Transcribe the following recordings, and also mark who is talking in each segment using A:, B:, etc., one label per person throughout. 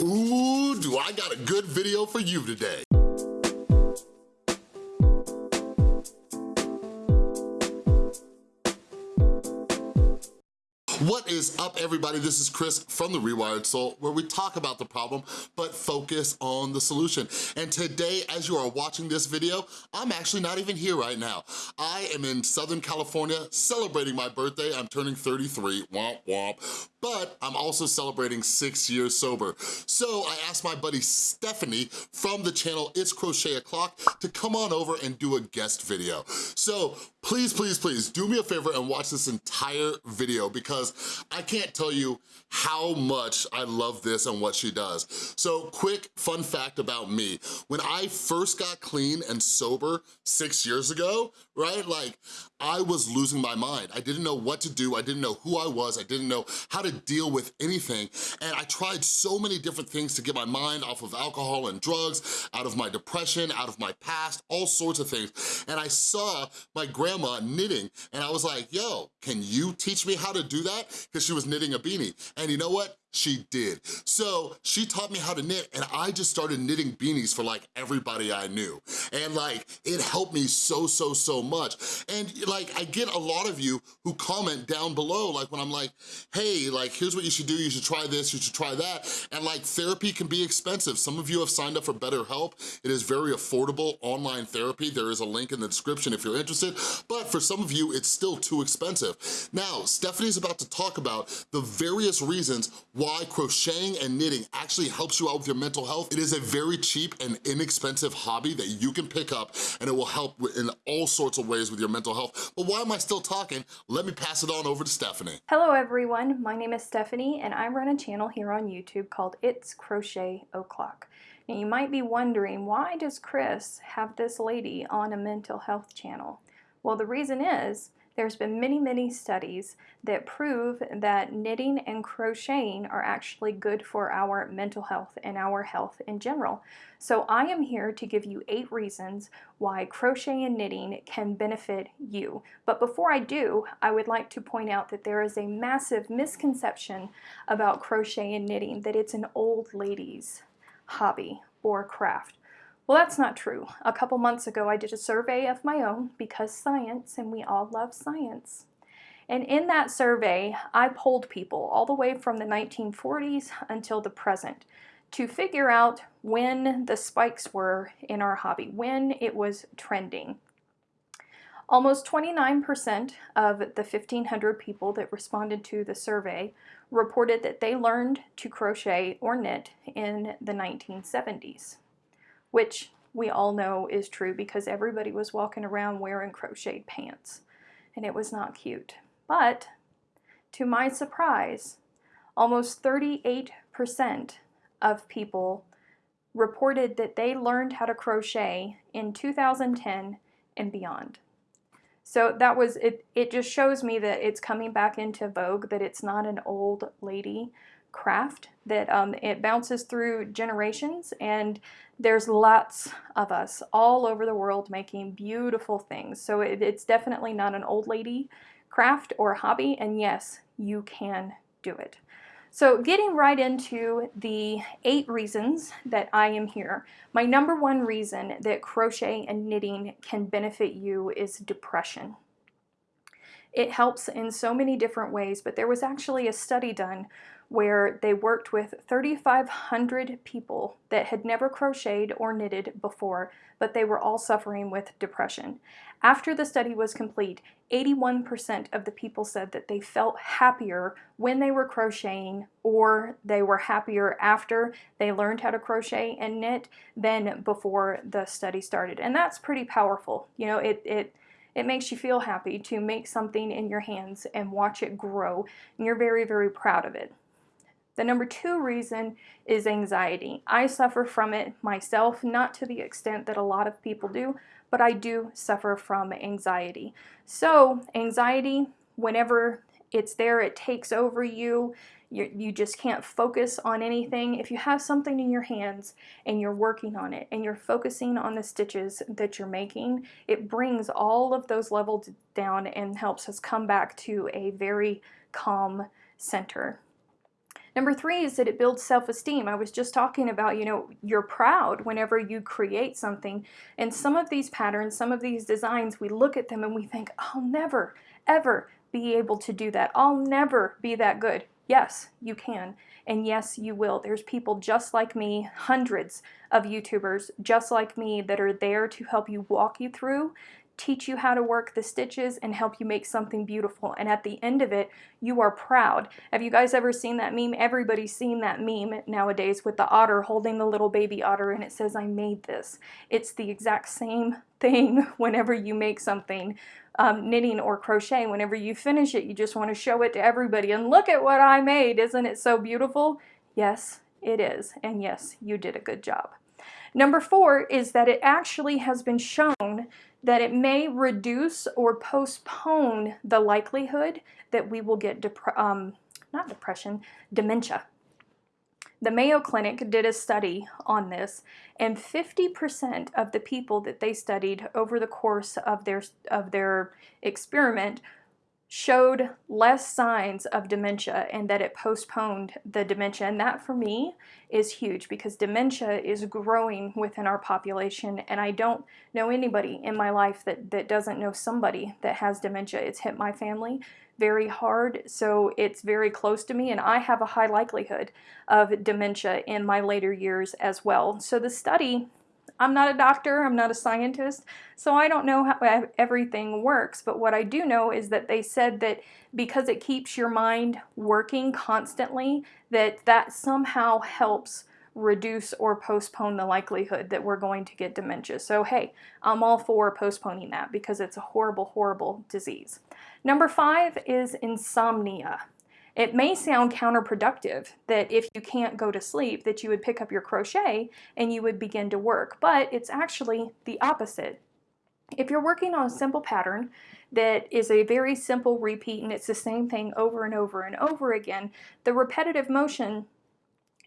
A: Ooh, do I got a good video for you today. What is up everybody? This is Chris from The Rewired Soul where we talk about the problem but focus on the solution. And today as you are watching this video, I'm actually not even here right now. I am in Southern California celebrating my birthday. I'm turning 33, womp womp. But I'm also celebrating six years sober. So I asked my buddy Stephanie from the channel It's Crochet O'Clock to come on over and do a guest video. So please, please, please do me a favor and watch this entire video because I can't tell you how much I love this and what she does. So quick fun fact about me. When I first got clean and sober six years ago, right? Like I was losing my mind. I didn't know what to do. I didn't know who I was. I didn't know how to deal with anything. And I tried so many different things to get my mind off of alcohol and drugs, out of my depression, out of my past, all sorts of things. And I saw my grandma knitting and I was like, yo, can you teach me how to do that? Because she was knitting a beanie. And you know what? She did. So she taught me how to knit and I just started knitting beanies for like everybody I knew. And like, it helped me so, so, so much. And like, I get a lot of you who comment down below, like when I'm like, hey, like, here's what you should do. You should try this, you should try that. And like, therapy can be expensive. Some of you have signed up for BetterHelp. It is very affordable online therapy. There is a link in the description if you're interested. But for some of you, it's still too expensive. Now, Stephanie's about to talk about the various reasons why crocheting and knitting actually helps you out with your mental health. It is a very cheap and inexpensive hobby that you can pick up and it will help in all sorts of ways with your mental health. But why am I still talking? Let me pass it on over to Stephanie.
B: Hello everyone, my name is Stephanie and I run a channel here on YouTube called It's Crochet O'Clock. Now you might be wondering, why does Chris have this lady on a mental health channel? Well, the reason is there's been many, many studies that prove that knitting and crocheting are actually good for our mental health and our health in general. So I am here to give you eight reasons why crochet and knitting can benefit you. But before I do, I would like to point out that there is a massive misconception about crochet and knitting, that it's an old lady's hobby or craft. Well, that's not true. A couple months ago, I did a survey of my own because science, and we all love science. And in that survey, I polled people all the way from the 1940s until the present to figure out when the spikes were in our hobby, when it was trending. Almost 29% of the 1,500 people that responded to the survey reported that they learned to crochet or knit in the 1970s which we all know is true because everybody was walking around wearing crocheted pants and it was not cute. But to my surprise, almost 38% of people reported that they learned how to crochet in 2010 and beyond. So that was, it, it just shows me that it's coming back into vogue, that it's not an old lady craft, that um, it bounces through generations and there's lots of us all over the world making beautiful things. So it, it's definitely not an old lady craft or hobby, and yes, you can do it. So getting right into the eight reasons that I am here, my number one reason that crochet and knitting can benefit you is depression. It helps in so many different ways, but there was actually a study done where they worked with 3,500 people that had never crocheted or knitted before, but they were all suffering with depression. After the study was complete, 81% of the people said that they felt happier when they were crocheting or they were happier after they learned how to crochet and knit than before the study started. And that's pretty powerful. You know, it, it it makes you feel happy to make something in your hands and watch it grow and you're very very proud of it. The number two reason is anxiety. I suffer from it myself, not to the extent that a lot of people do, but I do suffer from anxiety. So anxiety, whenever it's there, it takes over you, you, you just can't focus on anything. If you have something in your hands and you're working on it and you're focusing on the stitches that you're making, it brings all of those levels down and helps us come back to a very calm center. Number three is that it builds self-esteem. I was just talking about, you know, you're proud whenever you create something. And some of these patterns, some of these designs, we look at them and we think, I'll never, ever be able to do that. I'll never be that good. Yes, you can. And yes, you will. There's people just like me, hundreds of YouTubers just like me that are there to help you walk you through teach you how to work the stitches and help you make something beautiful. And at the end of it, you are proud. Have you guys ever seen that meme? Everybody's seen that meme nowadays with the otter holding the little baby otter and it says, I made this. It's the exact same thing whenever you make something um, knitting or crochet. Whenever you finish it, you just want to show it to everybody and look at what I made. Isn't it so beautiful? Yes, it is. And yes, you did a good job. Number four is that it actually has been shown that it may reduce or postpone the likelihood that we will get, um, not depression, dementia. The Mayo Clinic did a study on this, and 50% of the people that they studied over the course of their, of their experiment showed less signs of dementia and that it postponed the dementia. And that for me is huge because dementia is growing within our population. And I don't know anybody in my life that, that doesn't know somebody that has dementia. It's hit my family very hard, so it's very close to me, and I have a high likelihood of dementia in my later years as well. So the study I'm not a doctor, I'm not a scientist, so I don't know how everything works, but what I do know is that they said that because it keeps your mind working constantly, that that somehow helps reduce or postpone the likelihood that we're going to get dementia. So hey, I'm all for postponing that because it's a horrible, horrible disease. Number five is insomnia. It may sound counterproductive that if you can't go to sleep that you would pick up your crochet and you would begin to work, but it's actually the opposite. If you're working on a simple pattern that is a very simple repeat and it's the same thing over and over and over again, the repetitive motion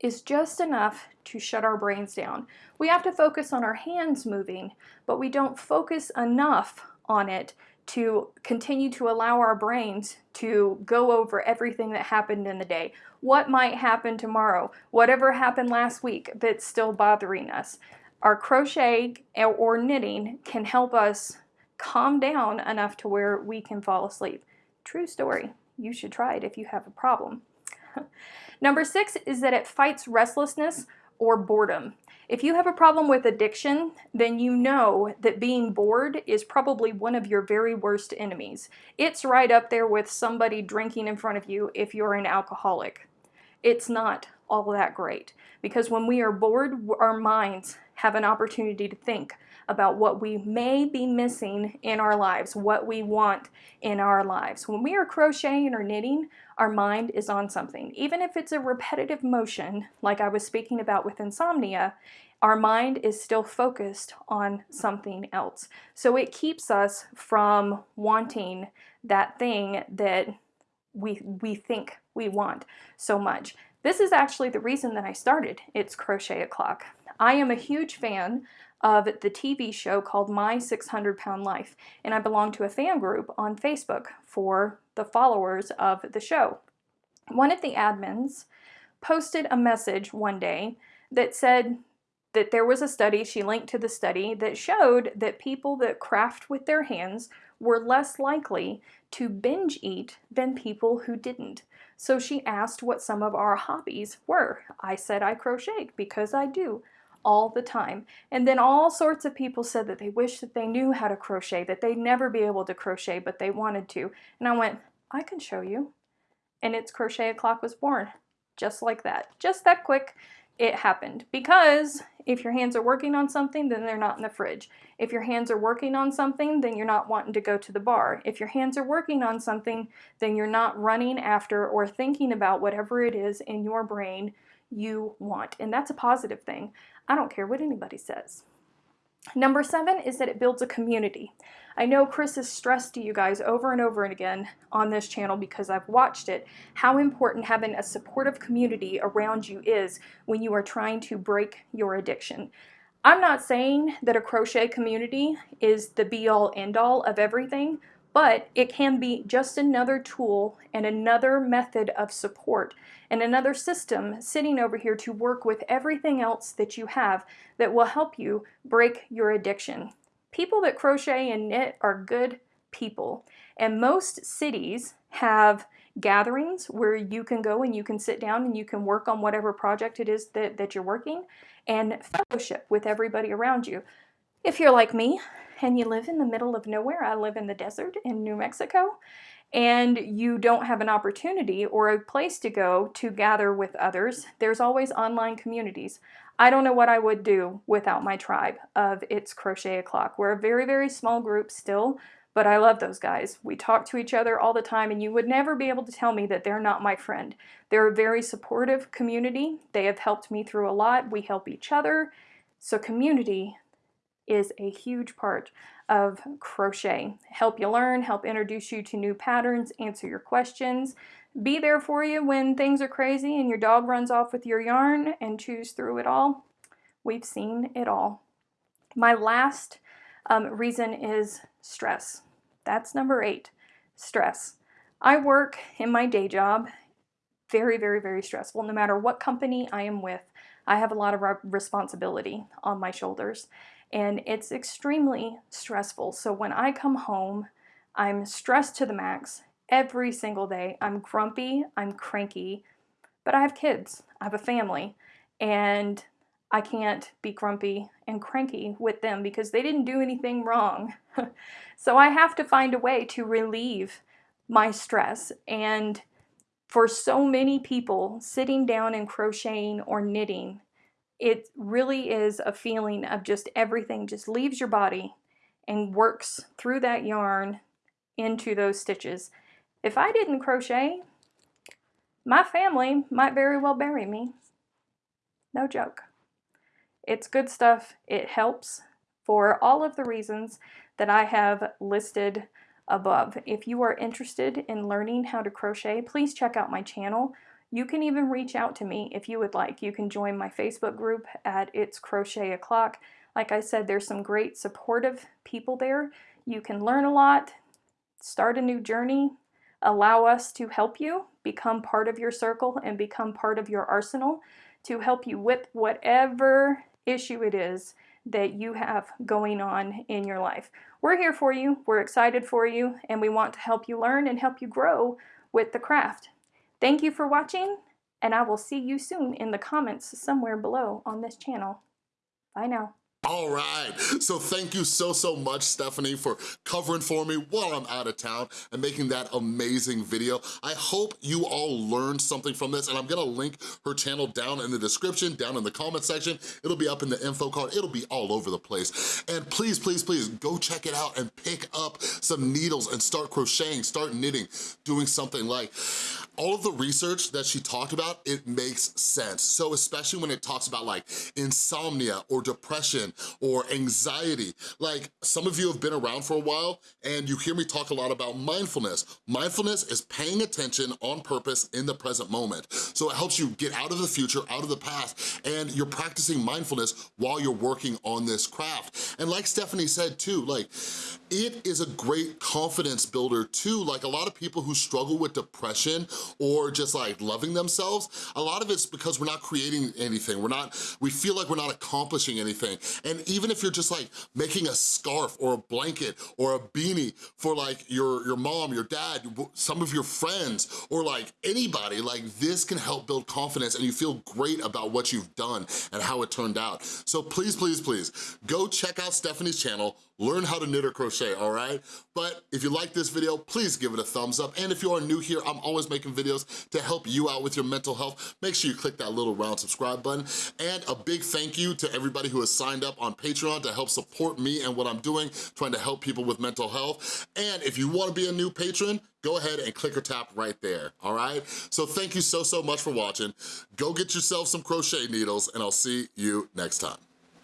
B: is just enough to shut our brains down. We have to focus on our hands moving, but we don't focus enough on it to continue to allow our brains to go over everything that happened in the day. What might happen tomorrow? Whatever happened last week that's still bothering us. Our crochet or knitting can help us calm down enough to where we can fall asleep. True story. You should try it if you have a problem. Number six is that it fights restlessness or boredom. If you have a problem with addiction, then you know that being bored is probably one of your very worst enemies. It's right up there with somebody drinking in front of you if you're an alcoholic. It's not all that great because when we are bored, our minds have an opportunity to think about what we may be missing in our lives, what we want in our lives. When we are crocheting or knitting, our mind is on something. Even if it's a repetitive motion, like I was speaking about with insomnia, our mind is still focused on something else. So it keeps us from wanting that thing that we, we think we want so much. This is actually the reason that I started It's Crochet O'Clock. I am a huge fan of the TV show called My 600 Pound Life, and I belong to a fan group on Facebook for the followers of the show. One of the admins posted a message one day that said that there was a study, she linked to the study, that showed that people that craft with their hands were less likely to binge eat than people who didn't. So she asked what some of our hobbies were. I said I crocheted because I do all the time. And then all sorts of people said that they wish that they knew how to crochet, that they'd never be able to crochet, but they wanted to. And I went, I can show you. And it's Crochet O'Clock was born. Just like that. Just that quick, it happened. Because if your hands are working on something, then they're not in the fridge. If your hands are working on something, then you're not wanting to go to the bar. If your hands are working on something, then you're not running after or thinking about whatever it is in your brain you want. And that's a positive thing. I don't care what anybody says. Number seven is that it builds a community. I know Chris has stressed to you guys over and over and again on this channel because I've watched it, how important having a supportive community around you is when you are trying to break your addiction. I'm not saying that a crochet community is the be-all end-all of everything, but it can be just another tool and another method of support and another system sitting over here to work with everything else that you have that will help you break your addiction. People that crochet and knit are good people and most cities have gatherings where you can go and you can sit down and you can work on whatever project it is that, that you're working and fellowship with everybody around you. If you're like me and you live in the middle of nowhere, I live in the desert in New Mexico, and you don't have an opportunity or a place to go to gather with others, there's always online communities. I don't know what I would do without my tribe of It's Crochet O'Clock. We're a very, very small group still, but I love those guys. We talk to each other all the time, and you would never be able to tell me that they're not my friend. They're a very supportive community. They have helped me through a lot. We help each other. So community is a huge part of crochet. Help you learn, help introduce you to new patterns, answer your questions, be there for you when things are crazy and your dog runs off with your yarn and chews through it all. We've seen it all. My last um, reason is stress. That's number eight, stress. I work in my day job, very, very, very stressful. No matter what company I am with, I have a lot of responsibility on my shoulders and it's extremely stressful. So when I come home, I'm stressed to the max every single day. I'm grumpy, I'm cranky, but I have kids, I have a family, and I can't be grumpy and cranky with them because they didn't do anything wrong. so I have to find a way to relieve my stress. And for so many people, sitting down and crocheting or knitting, it really is a feeling of just everything just leaves your body and works through that yarn into those stitches. If I didn't crochet, my family might very well bury me. No joke. It's good stuff. It helps for all of the reasons that I have listed above. If you are interested in learning how to crochet, please check out my channel. You can even reach out to me if you would like. You can join my Facebook group at It's Crochet O'Clock. Like I said, there's some great supportive people there. You can learn a lot, start a new journey, allow us to help you become part of your circle and become part of your arsenal to help you with whatever issue it is that you have going on in your life. We're here for you, we're excited for you, and we want to help you learn and help you grow with the craft. Thank you for watching, and I will see you soon in the comments somewhere below on this channel. Bye now.
A: All right, so thank you so, so much, Stephanie, for covering for me while I'm out of town and making that amazing video. I hope you all learned something from this, and I'm gonna link her channel down in the description, down in the comment section. It'll be up in the info card. It'll be all over the place. And please, please, please, go check it out and pick up some needles and start crocheting, start knitting, doing something like, all of the research that she talked about, it makes sense. So especially when it talks about like insomnia or depression or anxiety. Like some of you have been around for a while and you hear me talk a lot about mindfulness. Mindfulness is paying attention on purpose in the present moment. So it helps you get out of the future, out of the past, and you're practicing mindfulness while you're working on this craft. And like Stephanie said too, like it is a great confidence builder too. Like a lot of people who struggle with depression or just like loving themselves, a lot of it's because we're not creating anything. We're not, we feel like we're not accomplishing anything. And even if you're just like making a scarf or a blanket or a beanie for like your, your mom, your dad, some of your friends, or like anybody, like this can help build confidence and you feel great about what you've done and how it turned out. So please, please, please, go check out Stephanie's channel, learn how to knit or crochet, all right? But if you like this video, please give it a thumbs up. And if you are new here, I'm always making videos to help you out with your mental health. Make sure you click that little round subscribe button. And a big thank you to everybody who has signed up on Patreon to help support me and what I'm doing, trying to help people with mental health. And if you wanna be a new patron, go ahead and click or tap right there, all right? So thank you so, so much for watching. Go get yourself some crochet needles and I'll see you next time.